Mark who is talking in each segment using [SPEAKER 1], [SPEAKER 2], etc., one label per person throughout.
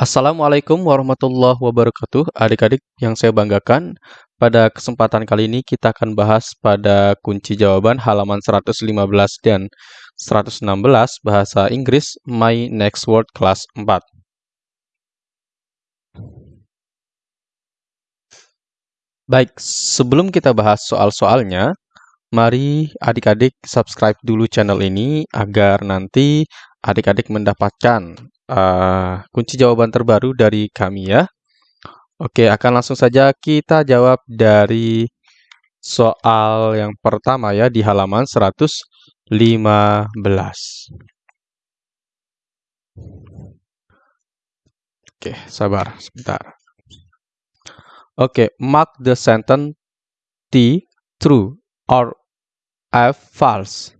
[SPEAKER 1] Assalamualaikum warahmatullahi wabarakatuh. Adik-adik yang saya banggakan, pada kesempatan kali ini kita akan bahas pada kunci jawaban halaman 115 dan 116 bahasa Inggris My Next Word kelas 4. Baik, sebelum kita bahas soal-soalnya, mari adik-adik subscribe dulu channel ini agar nanti adik-adik mendapatkan uh, kunci jawaban terbaru dari kami ya. Oke, akan langsung saja kita jawab dari soal yang pertama ya di halaman 115. Oke, sabar sebentar. Oke, mark the sentence T true or F false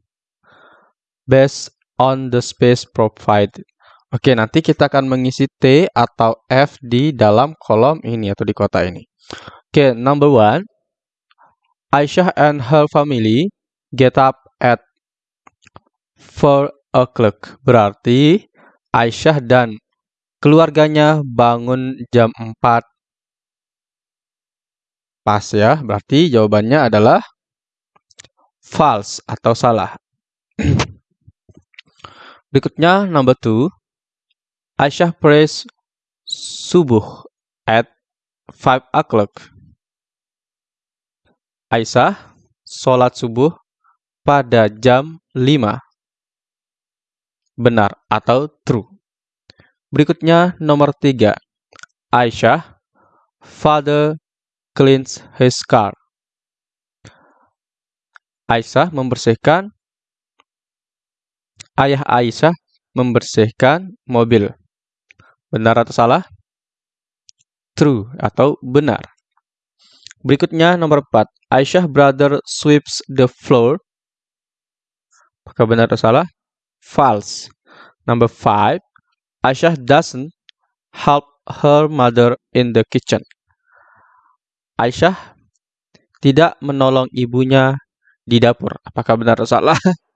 [SPEAKER 1] based on the space provided. Oke, nanti kita akan mengisi T atau F di dalam kolom ini atau di kota ini. Oke, number one. Aisyah and her family get up at 4 o'clock. Berarti Aisyah dan keluarganya bangun jam 4 Pas ya, berarti jawabannya adalah false atau salah. Berikutnya, number two. Aisyah prays subuh at 5 o'clock. Aisyah sholat subuh pada jam 5. Benar atau true. Berikutnya nomor 3. Aisyah, father cleans his car. Aisyah membersihkan ayah Aisyah membersihkan mobil. Benar atau salah? True atau benar. Berikutnya nomor 4. Aisyah brother sweeps the floor. Apakah benar atau salah? False. Number 5. Aisyah doesn't help her mother in the kitchen. Aisyah tidak menolong ibunya di dapur. Apakah benar atau salah?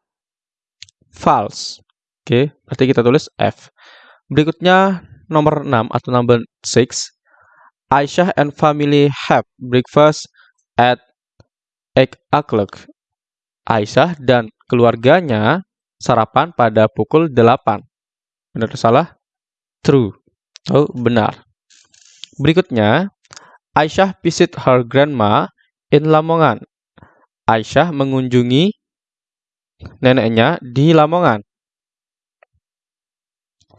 [SPEAKER 1] False. Oke, berarti kita tulis F. Berikutnya nomor 6 atau number 6. Aisyah and family have breakfast at 8 o'clock. Aisyah dan keluarganya sarapan pada pukul 8. Benar atau salah? True. Oh, benar. Berikutnya, Aisyah visit her grandma in Lamongan. Aisyah mengunjungi neneknya di Lamongan.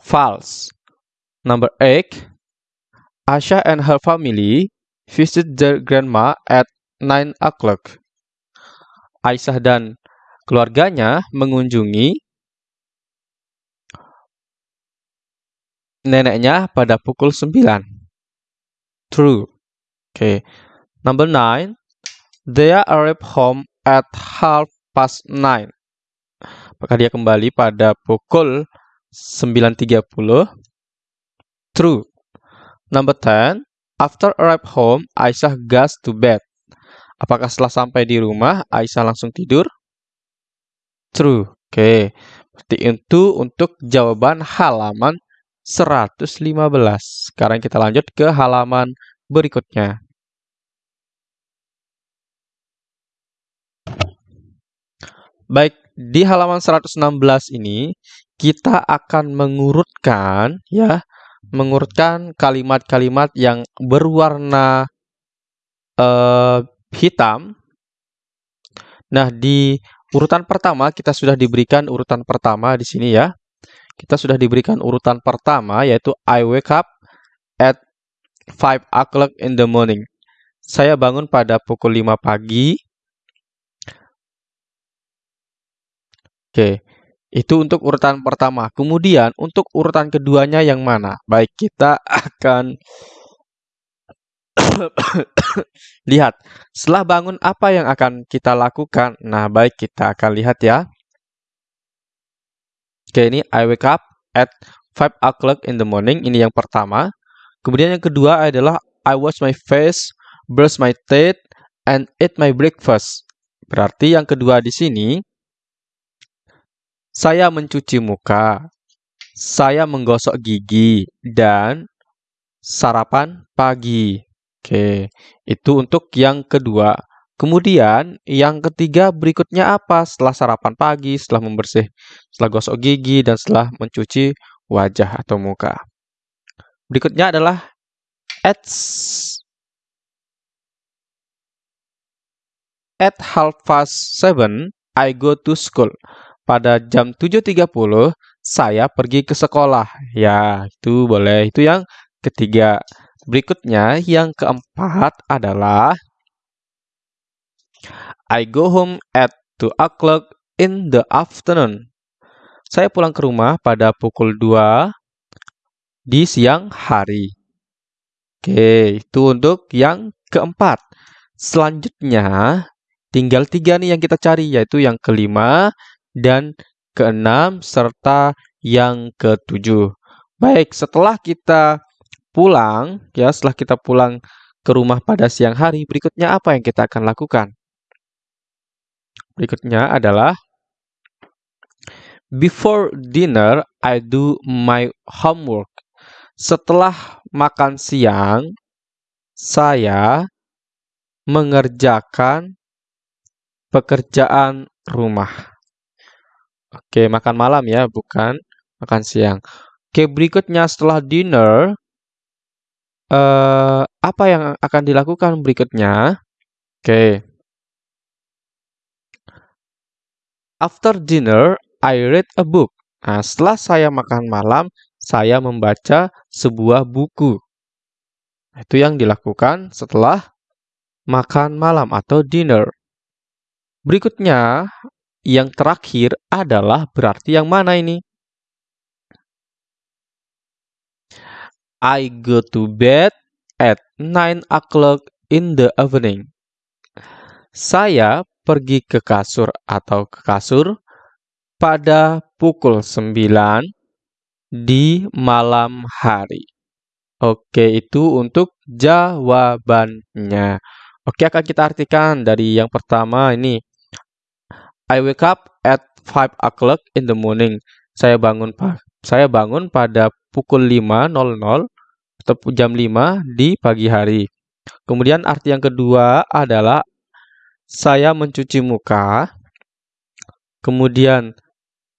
[SPEAKER 1] False. Number 8. Asha and her family visit their grandma at 9 o'clock. Aisyah dan keluarganya mengunjungi neneknya pada pukul 9. True. Okay. Number 9. They arrive home at half past 9. Maka dia kembali pada pukul 9.30. True. Number 10. After arrive home, Aisyah goes to bed. Apakah setelah sampai di rumah, Aisyah langsung tidur? True. Oke. Okay. Berarti itu untuk jawaban halaman 115. Sekarang kita lanjut ke halaman berikutnya. Baik, di halaman 116 ini kita akan mengurutkan ya, mengurutkan kalimat-kalimat yang berwarna uh, hitam. Nah, di urutan pertama kita sudah diberikan urutan pertama di sini ya. Kita sudah diberikan urutan pertama yaitu I wake up at 5 o'clock in the morning. Saya bangun pada pukul 5 pagi Oke, itu untuk urutan pertama. Kemudian untuk urutan keduanya yang mana? Baik, kita akan lihat. Setelah bangun apa yang akan kita lakukan? Nah, baik kita akan lihat ya. Oke, ini I wake up at 5 o'clock in the morning. Ini yang pertama. Kemudian yang kedua adalah I wash my face, brush my teeth, and eat my breakfast. Berarti yang kedua di sini saya mencuci muka, saya menggosok gigi, dan sarapan pagi. Oke, itu untuk yang kedua. Kemudian yang ketiga berikutnya apa? Setelah sarapan pagi, setelah membersih, setelah gosok gigi, dan setelah mencuci wajah atau muka. Berikutnya adalah at at half past seven I go to school. Pada jam 7.30 saya pergi ke sekolah. Ya, itu boleh. Itu yang ketiga. Berikutnya yang keempat adalah I go home at 2 o'clock in the afternoon. Saya pulang ke rumah pada pukul 2 di siang hari. Oke, itu untuk yang keempat. Selanjutnya, tinggal tiga nih yang kita cari, yaitu yang kelima dan keenam, serta yang ketujuh. Baik, setelah kita pulang, ya setelah kita pulang ke rumah pada siang hari, berikutnya apa yang kita akan lakukan? Berikutnya adalah Before dinner, I do my homework. Setelah makan siang, saya mengerjakan pekerjaan rumah. Oke, makan malam ya, bukan makan siang. Oke, berikutnya setelah dinner, eh, apa yang akan dilakukan berikutnya? Oke. After dinner, I read a book. Nah, setelah saya makan malam, saya membaca sebuah buku. Itu yang dilakukan setelah makan malam atau dinner. Berikutnya, yang terakhir adalah berarti yang mana ini? I go to bed at 9 o'clock in the evening. Saya pergi ke kasur atau ke kasur pada pukul 9 di malam hari. Oke, itu untuk jawabannya. Oke, akan kita artikan dari yang pertama ini. I wake up at 5 o'clock in the morning. Saya bangun saya bangun pada pukul 5.00 atau jam 5 di pagi hari. Kemudian arti yang kedua adalah saya mencuci muka, kemudian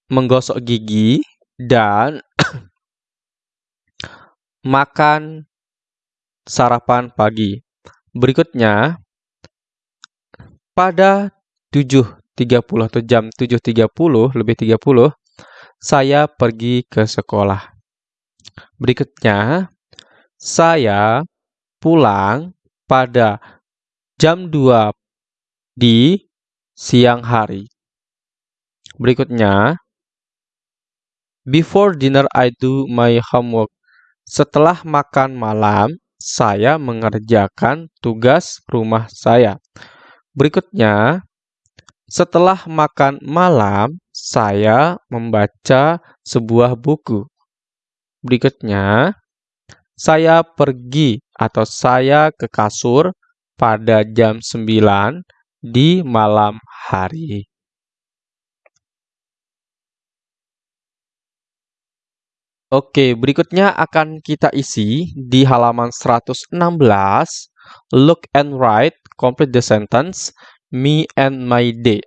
[SPEAKER 1] menggosok gigi, dan makan sarapan pagi. Berikutnya, pada 7.30 atau jam 7.30, lebih 30, saya pergi ke sekolah. Berikutnya, saya pulang pada jam 2 di siang hari. Berikutnya, Before dinner I do my homework. Setelah makan malam, saya mengerjakan tugas rumah saya. Berikutnya, setelah makan malam, saya membaca sebuah buku. Berikutnya, saya pergi atau saya ke kasur pada jam 9 di malam hari. Oke, berikutnya akan kita isi di halaman 116. Look and write, complete the sentence, me and my day.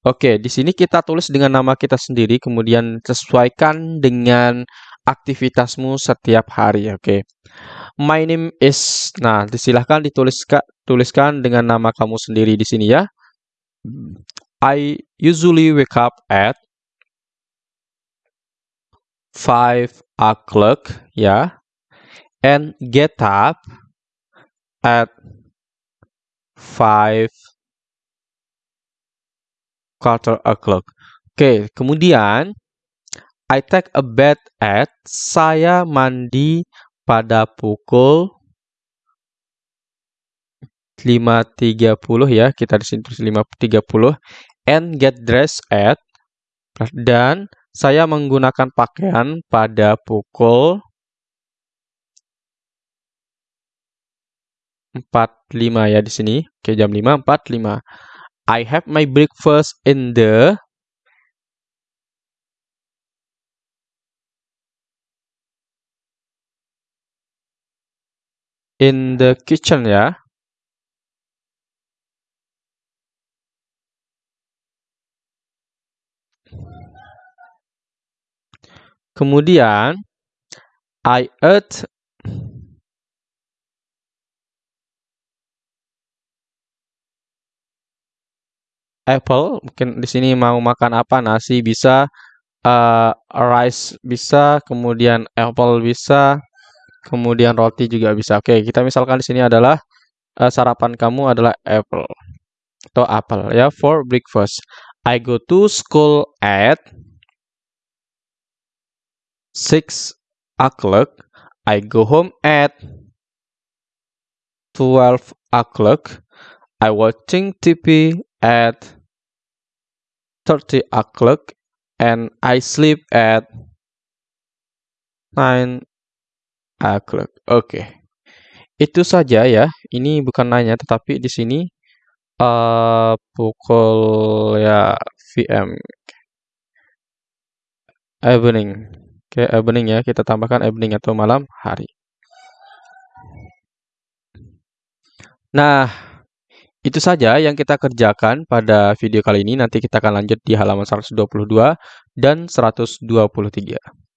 [SPEAKER 1] Oke, di sini kita tulis dengan nama kita sendiri, kemudian sesuaikan dengan aktivitasmu setiap hari. Oke, my name is. Nah, disilahkan dituliskan tuliskan dengan nama kamu sendiri di sini ya. I usually wake up at 5 o'clock ya and get up at 5 quarter o'clock. Oke, kemudian I take a bath at saya mandi pada pukul 5.30 ya. Kita di sini tulis 5.30 and get dressed at dan saya menggunakan pakaian pada pukul 45 ya di sini. Oke, jam 5 45. I have my breakfast in the in the kitchen ya. Kemudian I ate apple, mungkin di sini mau makan apa? Nasi bisa, uh, rice bisa, kemudian apple bisa, kemudian roti juga bisa. Oke, kita misalkan di sini adalah uh, sarapan kamu adalah apple atau apel ya for breakfast. I go to school at 6 o'clock. I go home at 12 o'clock. I watching TV at 30 o'clock and I sleep at 9 o'clock. Oke. Okay. Itu saja ya. Ini bukan nanya tetapi di sini uh, pukul ya VM evening. Oke, okay, evening ya. Kita tambahkan evening atau malam hari. Nah, itu saja yang kita kerjakan pada video kali ini. Nanti kita akan lanjut di halaman 122 dan 123.